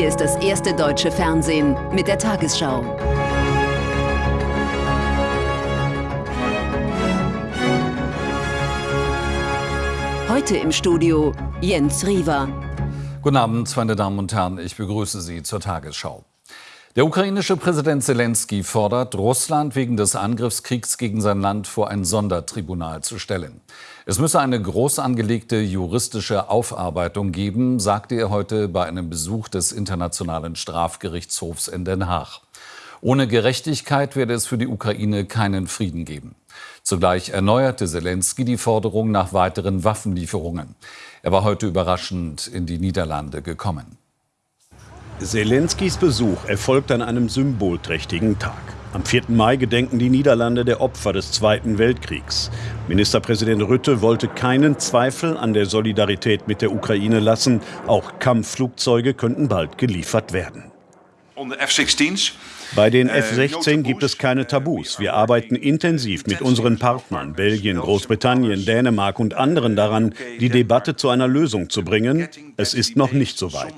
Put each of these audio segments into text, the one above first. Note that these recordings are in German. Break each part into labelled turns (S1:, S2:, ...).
S1: Hier ist das erste deutsche Fernsehen mit der Tagesschau. Heute im Studio Jens Riewer.
S2: Guten Abend, meine Damen und Herren. Ich begrüße Sie zur Tagesschau. Der ukrainische Präsident Zelensky fordert, Russland wegen des Angriffskriegs gegen sein Land vor ein Sondertribunal zu stellen. Es müsse eine groß angelegte juristische Aufarbeitung geben, sagte er heute bei einem Besuch des Internationalen Strafgerichtshofs in Den Haag. Ohne Gerechtigkeit werde es für die Ukraine keinen Frieden geben. Zugleich erneuerte Zelensky die Forderung nach weiteren Waffenlieferungen. Er war heute überraschend in die Niederlande gekommen.
S3: Zelenskys Besuch erfolgt an einem symbolträchtigen Tag. Am 4. Mai gedenken die Niederlande der Opfer des Zweiten Weltkriegs. Ministerpräsident Rütte wollte keinen Zweifel an der Solidarität mit der Ukraine lassen. Auch Kampfflugzeuge könnten bald geliefert werden. Bei den F-16 gibt es keine Tabus. Wir arbeiten intensiv mit unseren Partnern, Belgien, Großbritannien, Dänemark und anderen daran, die Debatte zu einer Lösung zu bringen. Es ist noch nicht so weit.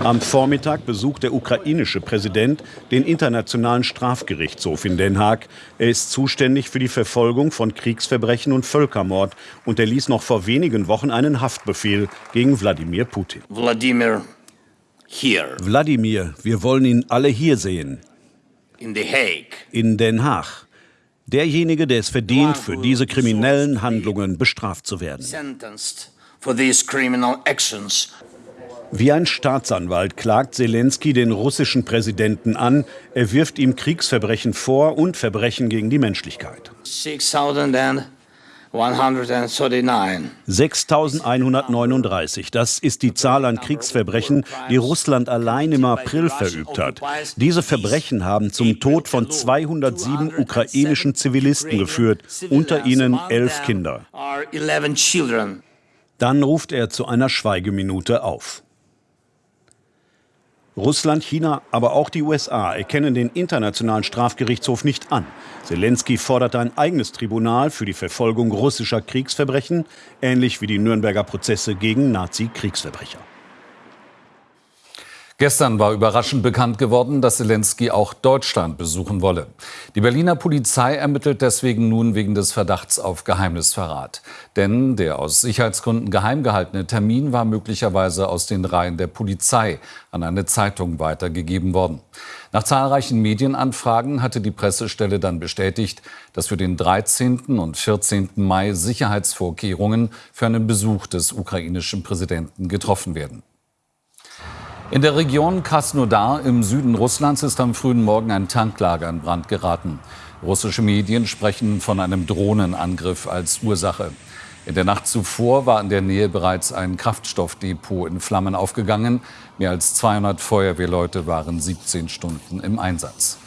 S3: Am Vormittag besucht der ukrainische Präsident den Internationalen Strafgerichtshof in Den Haag. Er ist zuständig für die Verfolgung von Kriegsverbrechen und Völkermord und erließ noch vor wenigen Wochen einen Haftbefehl gegen Wladimir Putin.
S4: Wladimir.
S3: Wladimir, wir wollen ihn alle hier sehen.
S4: In The Hague.
S3: In Den Haag. Derjenige, der es verdient, für diese kriminellen Handlungen bestraft zu werden. Wie ein Staatsanwalt klagt Zelensky den russischen Präsidenten an. Er wirft ihm Kriegsverbrechen vor und Verbrechen gegen die Menschlichkeit. 6139. Das ist die Zahl an Kriegsverbrechen, die Russland allein im April verübt hat. Diese Verbrechen haben zum Tod von 207 ukrainischen Zivilisten geführt, unter ihnen elf Kinder. Dann ruft er zu einer Schweigeminute auf. Russland, China, aber auch die USA erkennen den Internationalen Strafgerichtshof nicht an. Zelensky forderte ein eigenes Tribunal für die Verfolgung russischer Kriegsverbrechen, ähnlich wie die Nürnberger Prozesse gegen Nazi-Kriegsverbrecher.
S2: Gestern war überraschend bekannt geworden, dass Zelensky auch Deutschland besuchen wolle. Die Berliner Polizei ermittelt deswegen nun wegen des Verdachts auf Geheimnisverrat. Denn der aus Sicherheitsgründen geheim gehaltene Termin war möglicherweise aus den Reihen der Polizei an eine Zeitung weitergegeben worden. Nach zahlreichen Medienanfragen hatte die Pressestelle dann bestätigt, dass für den 13. und 14. Mai Sicherheitsvorkehrungen für einen Besuch des ukrainischen Präsidenten getroffen werden. In der Region Krasnodar im Süden Russlands ist am frühen Morgen ein Tanklager in Brand geraten. Russische Medien sprechen von einem Drohnenangriff als Ursache. In der Nacht zuvor war in der Nähe bereits ein Kraftstoffdepot in Flammen aufgegangen. Mehr als 200 Feuerwehrleute waren 17 Stunden im Einsatz.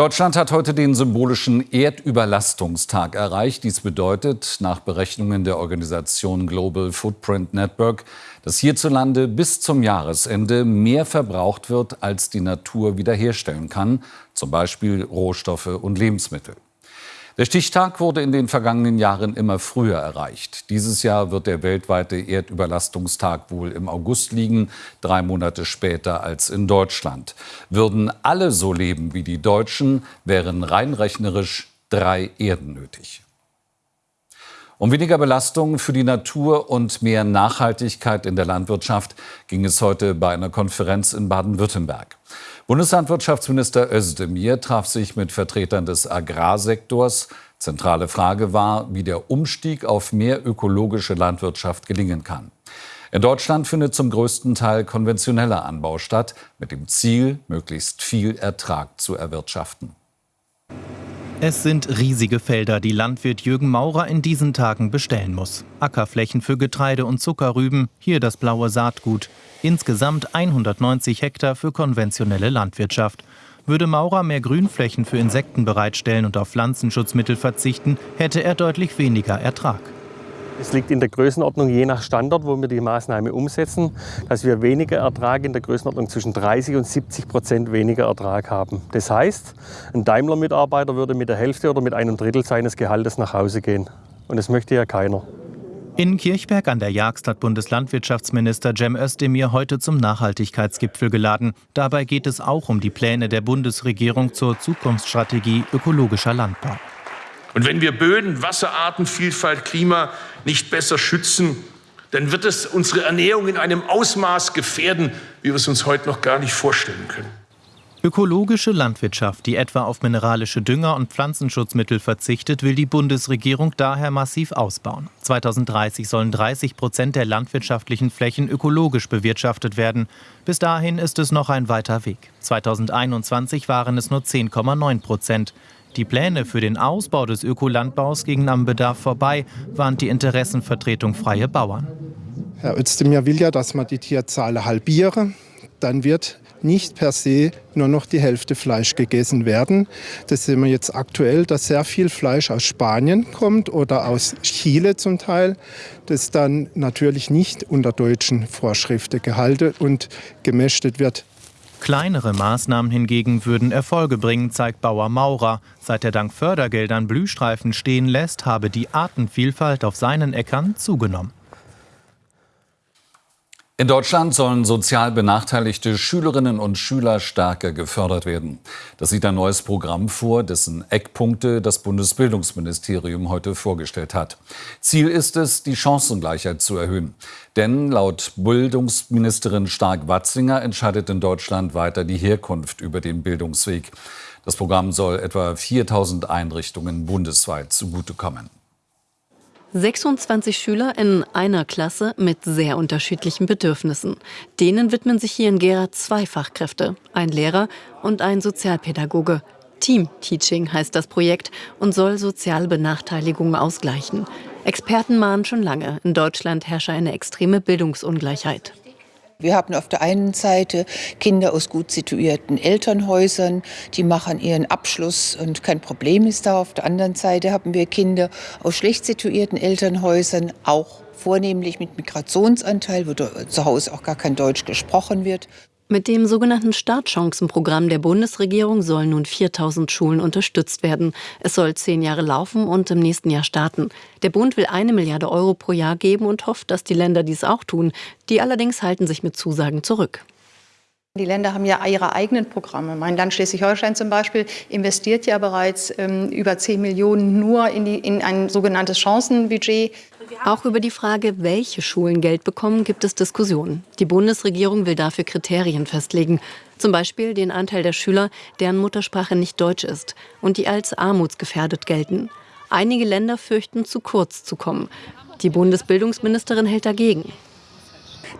S2: Deutschland hat heute den symbolischen Erdüberlastungstag erreicht. Dies bedeutet nach Berechnungen der Organisation Global Footprint Network, dass hierzulande bis zum Jahresende mehr verbraucht wird, als die Natur wiederherstellen kann, zum Beispiel Rohstoffe und Lebensmittel. Der Stichtag wurde in den vergangenen Jahren immer früher erreicht. Dieses Jahr wird der weltweite Erdüberlastungstag wohl im August liegen, drei Monate später als in Deutschland. Würden alle so leben wie die Deutschen, wären rein rechnerisch drei Erden nötig. Um weniger Belastung für die Natur und mehr Nachhaltigkeit in der Landwirtschaft ging es heute bei einer Konferenz in Baden-Württemberg. Bundeslandwirtschaftsminister Özdemir traf sich mit Vertretern des Agrarsektors. Zentrale Frage war, wie der Umstieg auf mehr ökologische Landwirtschaft gelingen kann. In Deutschland findet zum größten Teil konventioneller Anbau statt, mit dem Ziel, möglichst viel Ertrag zu erwirtschaften.
S5: Es sind riesige Felder, die Landwirt Jürgen Maurer in diesen Tagen bestellen muss. Ackerflächen für Getreide und Zuckerrüben, hier das blaue Saatgut. Insgesamt 190 Hektar für konventionelle Landwirtschaft. Würde Maurer mehr Grünflächen für Insekten bereitstellen und auf Pflanzenschutzmittel verzichten, hätte er deutlich weniger Ertrag.
S6: Es liegt in der Größenordnung je nach Standort, wo wir die Maßnahme umsetzen, dass wir weniger Ertrag in der Größenordnung zwischen 30 und 70 Prozent weniger Ertrag haben. Das heißt, ein Daimler-Mitarbeiter würde mit der Hälfte oder mit einem Drittel seines Gehaltes nach Hause gehen. Und das möchte ja keiner.
S5: In Kirchberg an der Jagst hat Bundeslandwirtschaftsminister Cem Özdemir heute zum Nachhaltigkeitsgipfel geladen. Dabei geht es auch um die Pläne der Bundesregierung zur Zukunftsstrategie ökologischer Landbau.
S7: Und wenn wir Böden, Wasserarten, Vielfalt, Klima nicht besser schützen, dann wird es unsere Ernährung in einem Ausmaß gefährden, wie wir es uns heute noch gar nicht vorstellen können.
S5: Ökologische Landwirtschaft, die etwa auf mineralische Dünger und Pflanzenschutzmittel verzichtet, will die Bundesregierung daher massiv ausbauen. 2030 sollen 30 Prozent der landwirtschaftlichen Flächen ökologisch bewirtschaftet werden. Bis dahin ist es noch ein weiter Weg. 2021 waren es nur 10,9 Prozent. Die Pläne für den Ausbau des Ökolandbaus gingen am Bedarf vorbei, warnt die Interessenvertretung Freie Bauern.
S8: Herr Özdemir will ja, dass man die Tierzahl halbiere. Dann wird nicht per se nur noch die Hälfte Fleisch gegessen werden. Das sehen wir jetzt aktuell, dass sehr viel Fleisch aus Spanien kommt oder aus Chile zum Teil, das dann natürlich nicht unter deutschen Vorschriften gehalten und gemästet wird.
S5: Kleinere Maßnahmen hingegen würden Erfolge bringen, zeigt Bauer Maurer. Seit er dank Fördergeldern Blühstreifen stehen lässt, habe die Artenvielfalt auf seinen Äckern zugenommen.
S2: In Deutschland sollen sozial benachteiligte Schülerinnen und Schüler stärker gefördert werden. Das sieht ein neues Programm vor, dessen Eckpunkte das Bundesbildungsministerium heute vorgestellt hat. Ziel ist es, die Chancengleichheit zu erhöhen. Denn laut Bildungsministerin Stark-Watzinger entscheidet in Deutschland weiter die Herkunft über den Bildungsweg. Das Programm soll etwa 4000 Einrichtungen bundesweit zugutekommen.
S9: 26 Schüler in einer Klasse mit sehr unterschiedlichen Bedürfnissen. Denen widmen sich hier in Gera zwei Fachkräfte, ein Lehrer und ein Sozialpädagoge. Team Teaching heißt das Projekt und soll soziale Benachteiligungen ausgleichen. Experten mahnen schon lange, in Deutschland herrsche eine extreme Bildungsungleichheit.
S10: Wir haben auf der einen Seite Kinder aus gut situierten Elternhäusern, die machen ihren Abschluss und kein Problem ist da. Auf der anderen Seite haben wir Kinder aus schlecht situierten Elternhäusern, auch vornehmlich mit Migrationsanteil, wo zu Hause auch gar kein Deutsch gesprochen wird.
S9: Mit dem sogenannten Startchancenprogramm der Bundesregierung sollen nun 4000 Schulen unterstützt werden. Es soll zehn Jahre laufen und im nächsten Jahr starten. Der Bund will eine Milliarde Euro pro Jahr geben und hofft, dass die Länder dies auch tun. Die allerdings halten sich mit Zusagen zurück.
S11: Die Länder haben ja ihre eigenen Programme. Mein Land Schleswig-Holstein zum Beispiel investiert ja bereits ähm, über 10 Millionen nur in, die, in ein sogenanntes Chancenbudget.
S9: Auch über die Frage, welche Schulen Geld bekommen, gibt es Diskussionen. Die Bundesregierung will dafür Kriterien festlegen. Zum Beispiel den Anteil der Schüler, deren Muttersprache nicht Deutsch ist und die als armutsgefährdet gelten. Einige Länder fürchten, zu kurz zu kommen. Die Bundesbildungsministerin hält dagegen.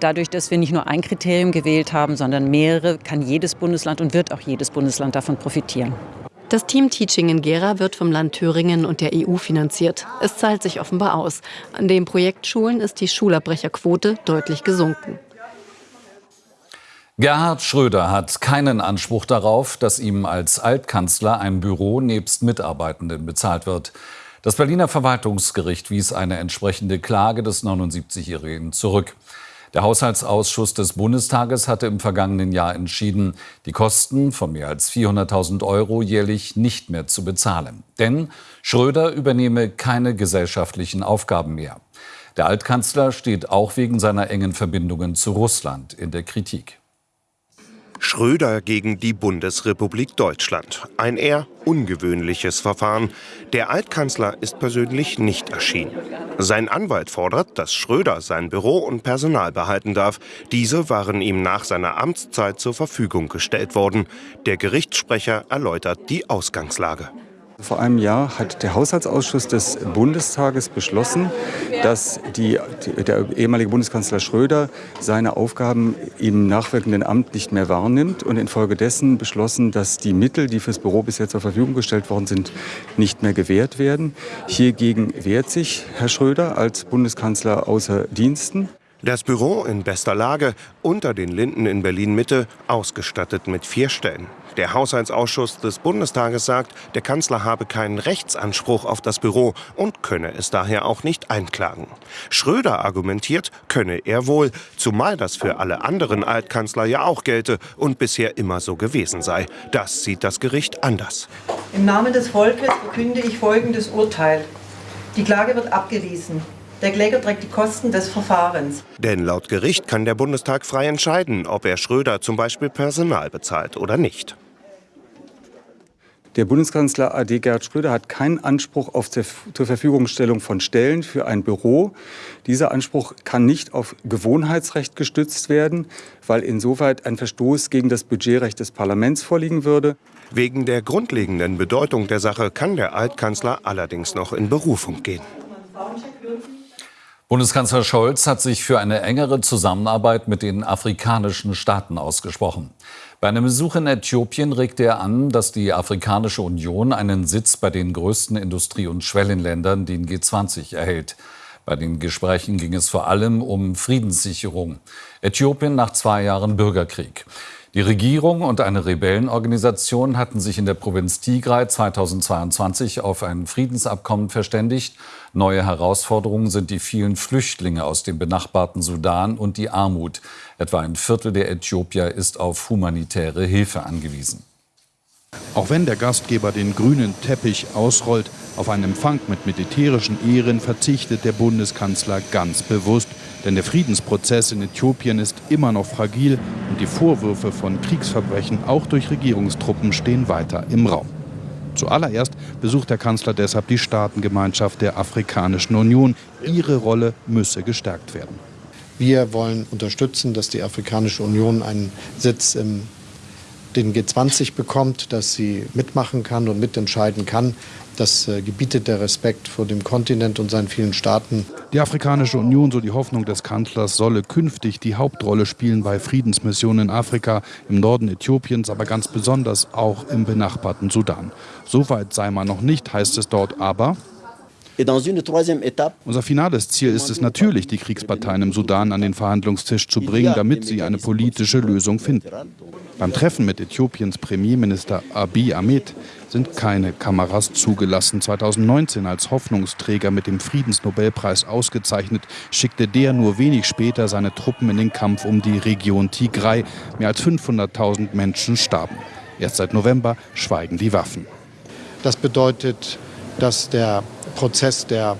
S12: Dadurch, dass wir nicht nur ein Kriterium gewählt haben, sondern mehrere, kann jedes Bundesland und wird auch jedes Bundesland davon profitieren.
S9: Das Team Teaching in Gera wird vom Land Thüringen und der EU finanziert. Es zahlt sich offenbar aus. An den Projektschulen ist die Schulabbrecherquote deutlich gesunken.
S2: Gerhard Schröder hat keinen Anspruch darauf, dass ihm als Altkanzler ein Büro nebst Mitarbeitenden bezahlt wird. Das Berliner Verwaltungsgericht wies eine entsprechende Klage des 79-Jährigen zurück. Der Haushaltsausschuss des Bundestages hatte im vergangenen Jahr entschieden, die Kosten von mehr als 400.000 Euro jährlich nicht mehr zu bezahlen. Denn Schröder übernehme keine gesellschaftlichen Aufgaben mehr. Der Altkanzler steht auch wegen seiner engen Verbindungen zu Russland in der Kritik.
S13: Schröder gegen die Bundesrepublik Deutschland. Ein eher ungewöhnliches Verfahren. Der Altkanzler ist persönlich nicht erschienen. Sein Anwalt fordert, dass Schröder sein Büro und Personal behalten darf. Diese waren ihm nach seiner Amtszeit zur Verfügung gestellt worden. Der Gerichtssprecher erläutert die Ausgangslage.
S14: Vor einem Jahr hat der Haushaltsausschuss des Bundestages beschlossen, dass die, der ehemalige Bundeskanzler Schröder seine Aufgaben im nachwirkenden Amt nicht mehr wahrnimmt und infolgedessen beschlossen, dass die Mittel, die fürs Büro bisher zur Verfügung gestellt worden sind, nicht mehr gewährt werden. Hiergegen wehrt sich Herr Schröder als Bundeskanzler außer Diensten.
S13: Das Büro in bester Lage unter den Linden in Berlin Mitte, ausgestattet mit vier Stellen. Der Haushaltsausschuss des Bundestages sagt, der Kanzler habe keinen Rechtsanspruch auf das Büro und könne es daher auch nicht einklagen. Schröder argumentiert, könne er wohl, zumal das für alle anderen Altkanzler ja auch gelte und bisher immer so gewesen sei. Das sieht das Gericht anders.
S15: Im Namen des Volkes verkünde ich folgendes Urteil. Die Klage wird abgewiesen. Der Kläger trägt die Kosten des Verfahrens.
S13: Denn laut Gericht kann der Bundestag frei entscheiden, ob er Schröder zum Beispiel Personal bezahlt oder nicht.
S14: Der Bundeskanzler AD Gerhard Schröder hat keinen Anspruch auf zur Verfügungstellung von Stellen für ein Büro. Dieser Anspruch kann nicht auf Gewohnheitsrecht gestützt werden, weil insoweit ein Verstoß gegen das Budgetrecht des Parlaments vorliegen würde.
S13: Wegen der grundlegenden Bedeutung der Sache kann der Altkanzler allerdings noch in Berufung gehen.
S2: Bundeskanzler Scholz hat sich für eine engere Zusammenarbeit mit den afrikanischen Staaten ausgesprochen. Bei einem Besuch in Äthiopien regte er an, dass die Afrikanische Union einen Sitz bei den größten Industrie- und Schwellenländern, den G20, erhält. Bei den Gesprächen ging es vor allem um Friedenssicherung. Äthiopien nach zwei Jahren Bürgerkrieg. Die Regierung und eine Rebellenorganisation hatten sich in der Provinz Tigray 2022 auf ein Friedensabkommen verständigt. Neue Herausforderungen sind die vielen Flüchtlinge aus dem benachbarten Sudan und die Armut. Etwa ein Viertel der Äthiopier ist auf humanitäre Hilfe angewiesen.
S16: Auch wenn der Gastgeber den grünen Teppich ausrollt, auf einen Empfang mit militärischen Ehren verzichtet der Bundeskanzler ganz bewusst. Denn der Friedensprozess in Äthiopien ist immer noch fragil und die Vorwürfe von Kriegsverbrechen auch durch Regierungstruppen stehen weiter im Raum. Zuallererst besucht der Kanzler deshalb die Staatengemeinschaft der Afrikanischen Union. Ihre Rolle müsse gestärkt werden.
S17: Wir wollen unterstützen, dass die Afrikanische Union einen Sitz im den G20 bekommt, dass sie mitmachen kann und mitentscheiden kann. Das äh, gebietet der Respekt vor dem Kontinent und seinen vielen Staaten.
S16: Die Afrikanische Union, so die Hoffnung des Kanzlers, solle künftig die Hauptrolle spielen bei Friedensmissionen in Afrika, im Norden Äthiopiens, aber ganz besonders auch im benachbarten Sudan. Soweit sei man noch nicht, heißt es dort aber. Unser finales Ziel ist es natürlich, die Kriegsparteien im Sudan an den Verhandlungstisch zu bringen, damit sie eine politische Lösung finden. Beim Treffen mit Äthiopiens Premierminister Abiy Ahmed sind keine Kameras zugelassen. 2019 als Hoffnungsträger mit dem Friedensnobelpreis ausgezeichnet, schickte der nur wenig später seine Truppen in den Kampf um die Region Tigray. Mehr als 500.000 Menschen starben. Erst seit November schweigen die Waffen.
S17: Das bedeutet, dass der Prozess der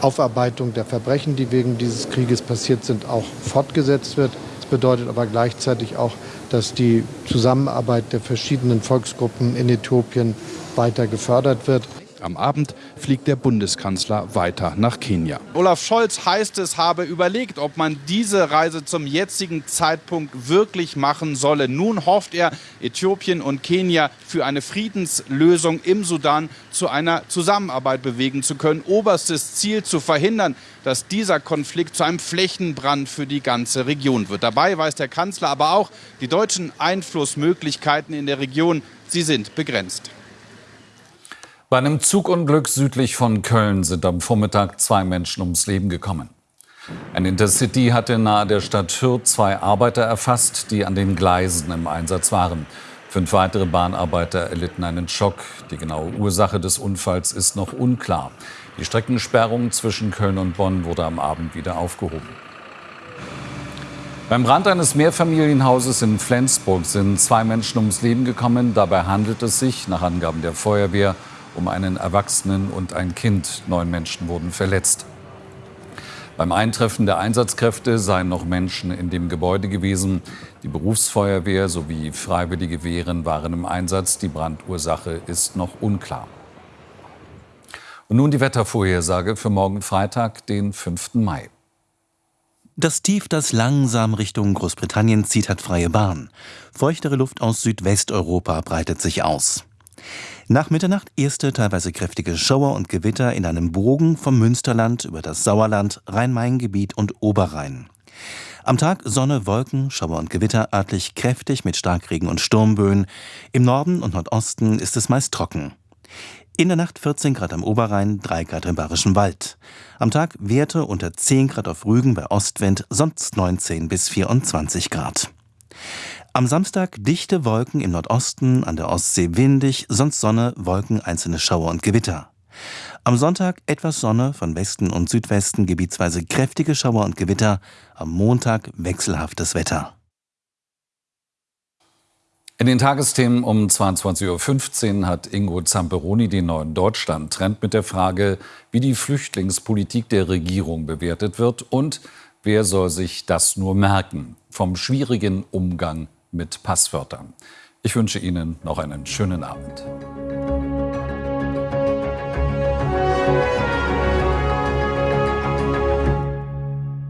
S17: Aufarbeitung der Verbrechen, die wegen dieses Krieges passiert sind, auch fortgesetzt wird. Das bedeutet aber gleichzeitig auch, dass die Zusammenarbeit der verschiedenen Volksgruppen in Äthiopien weiter gefördert wird.
S16: Am Abend fliegt der Bundeskanzler weiter nach Kenia.
S18: Olaf Scholz heißt es, habe überlegt, ob man diese Reise zum jetzigen Zeitpunkt wirklich machen solle. Nun hofft er, Äthiopien und Kenia für eine Friedenslösung im Sudan zu einer Zusammenarbeit bewegen zu können. Oberstes Ziel zu verhindern, dass dieser Konflikt zu einem Flächenbrand für die ganze Region wird. Dabei weiß der Kanzler aber auch, die deutschen Einflussmöglichkeiten in der Region, sie sind begrenzt.
S2: Bei einem Zugunglück südlich von Köln sind am Vormittag zwei Menschen ums Leben gekommen. Ein Intercity hatte nahe der Stadt Hürth zwei Arbeiter erfasst, die an den Gleisen im Einsatz waren. Fünf weitere Bahnarbeiter erlitten einen Schock. Die genaue Ursache des Unfalls ist noch unklar. Die Streckensperrung zwischen Köln und Bonn wurde am Abend wieder aufgehoben. Beim Brand eines Mehrfamilienhauses in Flensburg sind zwei Menschen ums Leben gekommen. Dabei handelt es sich, nach Angaben der Feuerwehr, um einen Erwachsenen und ein Kind. Neun Menschen wurden verletzt. Beim Eintreffen der Einsatzkräfte seien noch Menschen in dem Gebäude gewesen. Die Berufsfeuerwehr sowie freiwillige Wehren waren im Einsatz. Die Brandursache ist noch unklar. Und nun die Wettervorhersage für morgen Freitag, den 5. Mai.
S19: Das Tief, das langsam Richtung Großbritannien zieht, hat freie Bahn. Feuchtere Luft aus Südwesteuropa breitet sich aus. Nach Mitternacht erste teilweise kräftige Schauer und Gewitter in einem Bogen vom Münsterland über das Sauerland, Rhein-Main-Gebiet und Oberrhein. Am Tag Sonne, Wolken, Schauer und Gewitter örtlich kräftig mit Starkregen und Sturmböen. Im Norden und Nordosten ist es meist trocken. In der Nacht 14 Grad am Oberrhein, 3 Grad im Bayerischen Wald. Am Tag Werte unter 10 Grad auf Rügen bei Ostwind, sonst 19 bis 24 Grad. Am Samstag dichte Wolken im Nordosten, an der Ostsee windig, sonst Sonne, Wolken, einzelne Schauer und Gewitter. Am Sonntag etwas Sonne, von Westen und Südwesten gebietsweise kräftige Schauer und Gewitter, am Montag wechselhaftes Wetter.
S2: In den Tagesthemen um 22.15 Uhr hat Ingo Zamperoni den neuen Deutschland-Trend mit der Frage, wie die Flüchtlingspolitik der Regierung bewertet wird und wer soll sich das nur merken vom schwierigen Umgang mit Passwörtern. Ich wünsche Ihnen noch einen schönen Abend.